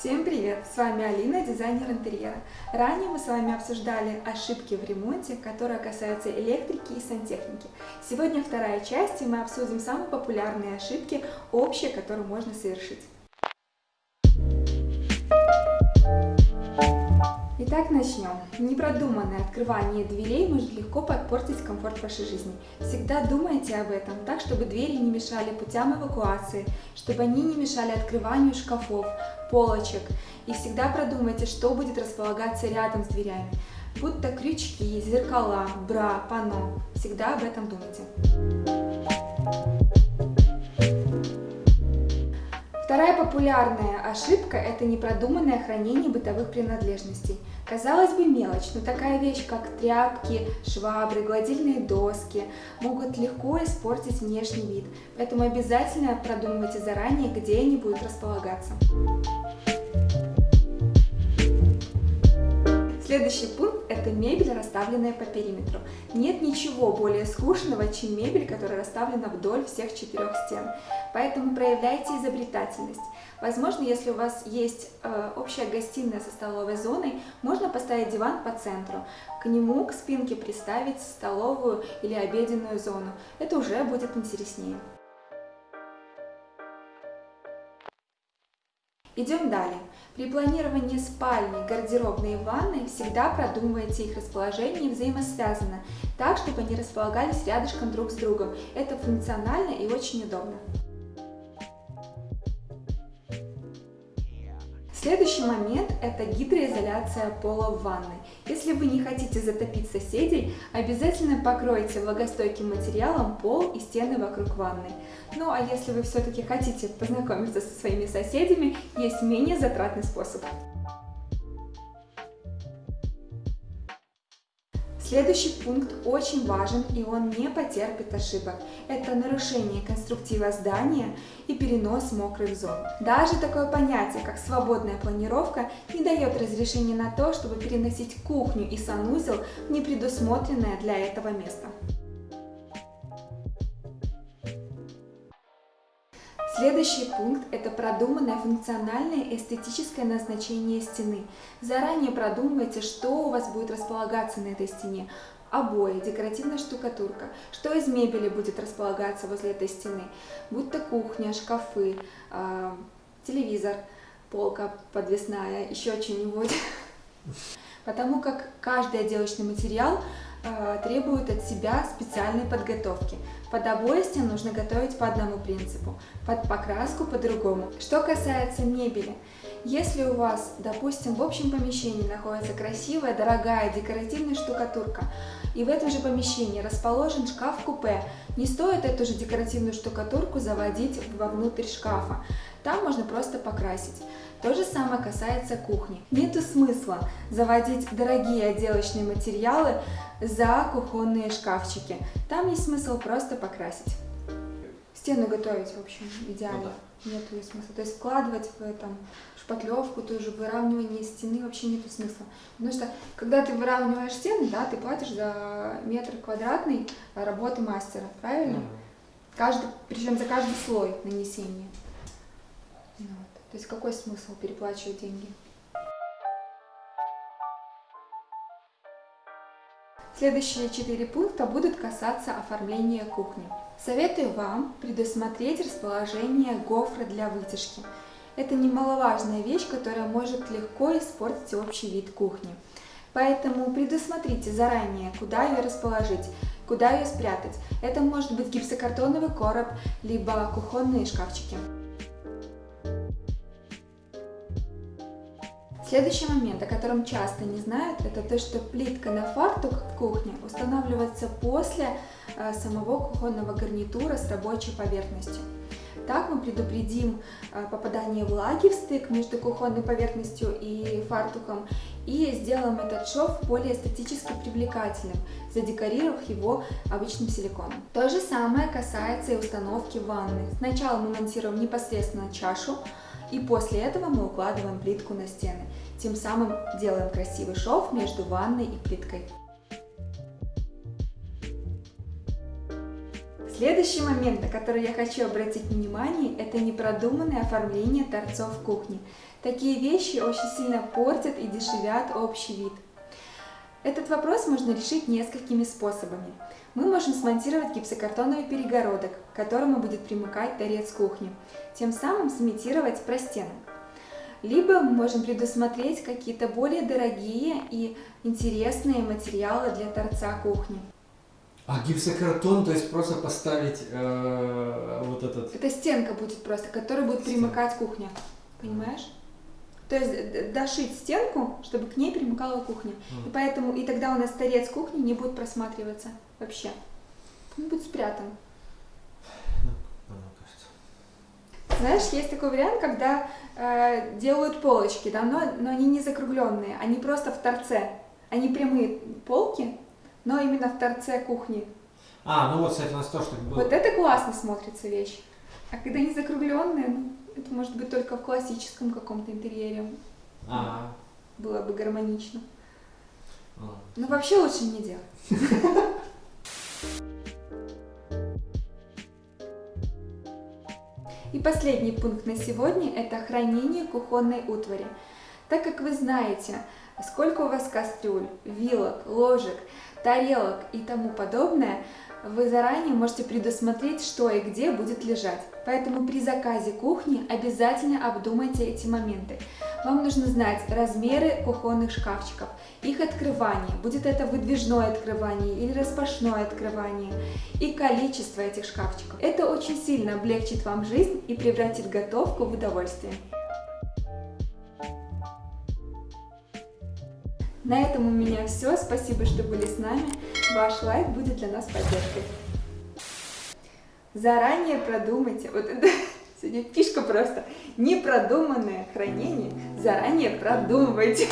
Всем привет! С вами Алина, дизайнер интерьера. Ранее мы с вами обсуждали ошибки в ремонте, которые касаются электрики и сантехники. Сегодня вторая часть, и мы обсудим самые популярные ошибки, общие, которые можно совершить. Итак, начнем. Непродуманное открывание дверей может легко подпортить комфорт вашей жизни. Всегда думайте об этом так, чтобы двери не мешали путям эвакуации, чтобы они не мешали открыванию шкафов, полочек. И всегда продумайте, что будет располагаться рядом с дверями. Будь то крючки, зеркала, бра, панно. Всегда об этом думайте. Вторая популярная ошибка – это непродуманное хранение бытовых принадлежностей. Казалось бы, мелочь, но такая вещь, как тряпки, швабры, гладильные доски, могут легко испортить внешний вид, поэтому обязательно продумывайте заранее, где они будут располагаться. Следующий пункт – это мебель, расставленная по периметру. Нет ничего более скучного, чем мебель, которая расставлена вдоль всех четырех стен. Поэтому проявляйте изобретательность. Возможно, если у вас есть э, общая гостиная со столовой зоной, можно поставить диван по центру. К нему, к спинке приставить столовую или обеденную зону. Это уже будет интереснее. Идем далее. При планировании спальни, гардеробной и ванной всегда продумывайте их расположение взаимосвязано, так, чтобы они располагались рядышком друг с другом. Это функционально и очень удобно. Следующий момент – это гидроизоляция пола в ванной. Если вы не хотите затопить соседей, обязательно покройте влагостойким материалом пол и стены вокруг ванной. Ну а если вы все-таки хотите познакомиться со своими соседями, есть менее затратный способ. Следующий пункт очень важен и он не потерпит ошибок. Это нарушение конструктива здания и перенос мокрых зон. Даже такое понятие, как свободная планировка, не дает разрешения на то, чтобы переносить кухню и санузел в непредусмотренное для этого место. Следующий пункт – это продуманное функциональное и эстетическое назначение стены. Заранее продумывайте, что у вас будет располагаться на этой стене. Обои, декоративная штукатурка, что из мебели будет располагаться возле этой стены, будь то кухня, шкафы, э, телевизор, полка подвесная, еще что-нибудь. Потому как каждый отделочный материал э, требует от себя специальной подготовки. Под обои стен нужно готовить по одному принципу, под покраску по другому. Что касается мебели, если у вас, допустим, в общем помещении находится красивая, дорогая декоративная штукатурка, и в этом же помещении расположен шкаф-купе, не стоит эту же декоративную штукатурку заводить вовнутрь шкафа. Там можно просто покрасить. То же самое касается кухни. Нету смысла заводить дорогие отделочные материалы за кухонные шкафчики. Там есть смысл просто покрасить. Стену готовить, в общем, идеально. Ну, да. Нету смысла. То есть вкладывать в этом шпатлевку, тоже выравнивание стены вообще нету смысла. Потому что, когда ты выравниваешь стены, да, ты платишь за метр квадратный работы мастера, правильно? Mm -hmm. Каждый, причем за каждый слой нанесения. Вот. То есть какой смысл переплачивать деньги? Следующие четыре пункта будут касаться оформления кухни. Советую вам предусмотреть расположение гофры для вытяжки. Это немаловажная вещь, которая может легко испортить общий вид кухни. Поэтому предусмотрите заранее, куда ее расположить, куда ее спрятать. Это может быть гипсокартоновый короб, либо кухонные шкафчики. Следующий момент, о котором часто не знают, это то, что плитка на фартук в кухне устанавливается после э, самого кухонного гарнитура с рабочей поверхностью. Так мы предупредим э, попадание влаги в стык между кухонной поверхностью и фартуком и сделаем этот шов более эстетически привлекательным, задекорировав его обычным силиконом. То же самое касается и установки ванны. Сначала мы монтируем непосредственно чашу, и после этого мы укладываем плитку на стены. Тем самым делаем красивый шов между ванной и плиткой. Следующий момент, на который я хочу обратить внимание, это непродуманное оформление торцов кухни. Такие вещи очень сильно портят и дешевят общий вид. Этот вопрос можно решить несколькими способами. Мы можем смонтировать гипсокартоновый перегородок, к которому будет примыкать торец кухни, тем самым сымитировать простенок. Либо мы можем предусмотреть какие-то более дорогие и интересные материалы для торца кухни. А гипсокартон, то есть просто поставить э, вот этот... Это стенка будет просто, к которой будет примыкать кухня, понимаешь? То есть дошить стенку, чтобы к ней примыкала кухня. Mm. И поэтому, и тогда у нас торец кухни не будет просматриваться вообще. Он будет спрятан. Ну. Знаешь, есть такой вариант, когда э, делают полочки, да, но, но они не закругленные, они просто в торце. Они прямые полки, но именно в торце кухни. А, ну вот, кстати, у нас тоже так было. Вот это классно смотрится вещь. А когда они закругленные, ну, это может быть только в классическом каком-то интерьере. А. Было бы гармонично. А. Ну, вообще лучше не делать. И последний пункт на сегодня – это хранение кухонной утвари. Так как вы знаете, сколько у вас кастрюль, вилок, ложек, тарелок и тому подобное, вы заранее можете предусмотреть, что и где будет лежать. Поэтому при заказе кухни обязательно обдумайте эти моменты. Вам нужно знать размеры кухонных шкафчиков, их открывание, будет это выдвижное открывание или распашное открывание, и количество этих шкафчиков. Это очень сильно облегчит вам жизнь и превратит готовку в удовольствие. На этом у меня все. Спасибо, что были с нами. Ваш лайк будет для нас поддержкой. Заранее продумайте. Вот это сегодня фишка просто. Непродуманное хранение заранее продумывайте.